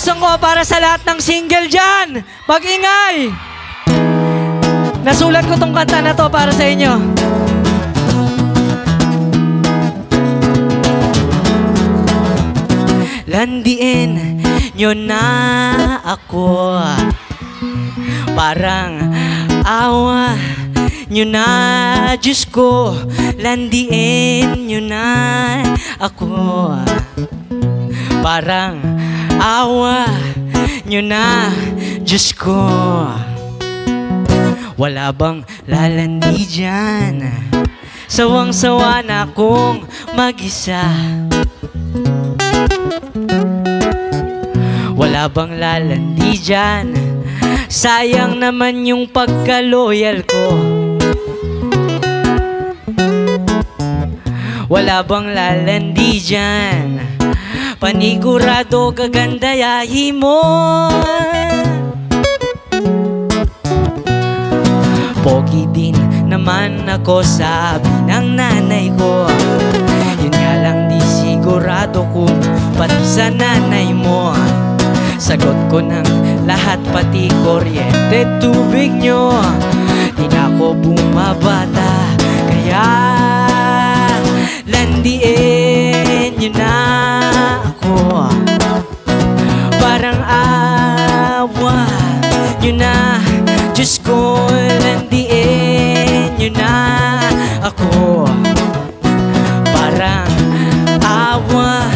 song ko para sa lahat ng single dyan. Mag-ingay! Nasulat ko tong kanta na to para sa inyo. Landiin nyo na ako Parang awa nyo na Diyos ko Landiin nyo na ako Parang awa nyo na Diyos ko. Wala bang lalandi dyan? Sawang-sawa na akong mag-isa. Wala bang lalandi dyan? Sayang naman yung pagka-loyal ko. Wala bang lalandi dyan Panigurado gaganda yahi mo. Pogi din naman ako sabi ng nanay ko. Yun nga lang di sigurado kung pati sa nanay mo. Sagot ko ng lahat pati kuryente tubig nyo. Di na ako bumabata nyo na ako. Parang awa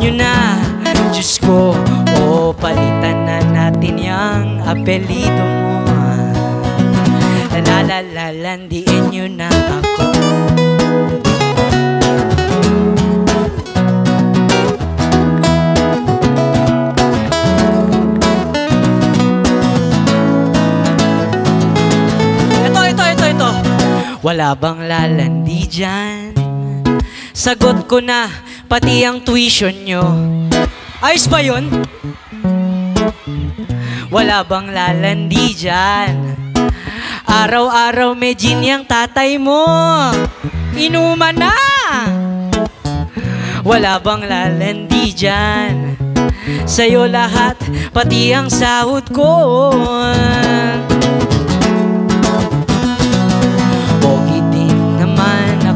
nyo na. Diyos ko O palitan na natin yung apelido mo Lalalalandiin nyo na ako Wala bang lalandi dyan? Sagot ko na, pati ang tuition nyo Ayos ba yun? Wala bang lalandi dyan? Araw-araw may gin yung tatay mo Inuman na! Wala bang lalandi dyan? Sa'yo lahat, pati ang sahod ko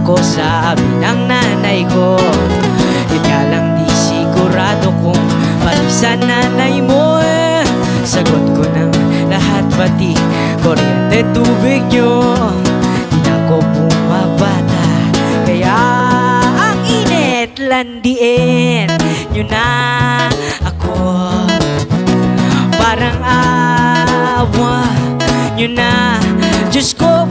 ako sabi ng nanay ko. Nga lang di sigurado kung pati sa nanay mo eh. Sagot ko ng lahat pati kuryente tubig nyo. Di na ako bumabata Kaya ang init landiin nyo na ako. Parang awa nyo na Diyos ko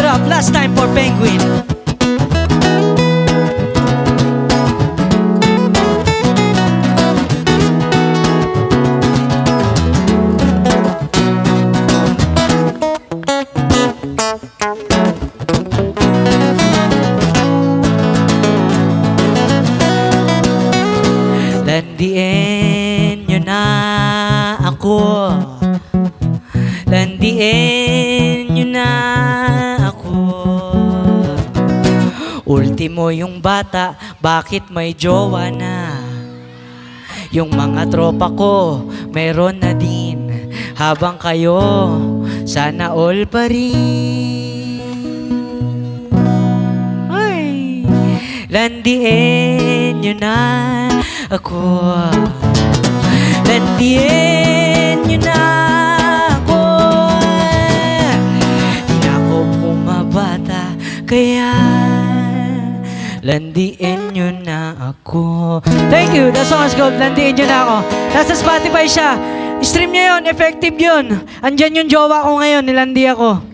it up, last time for Penguin. Landiin nyo na ako Ultimo yung bata, bakit may jowa na? Yung mga tropa ko, meron na din. Habang kayo, sana all pa rin. Ay, landiin nyo na ako. Landiin nyo na ako. Di na ako pumabata Kaya Landiin nyo na ako. Thank you, the song is called Landiin nyo na ako. Nasa Spotify siya. Stream niya yun, effective yun. Andyan yung jowa ko ngayon, nilandi ako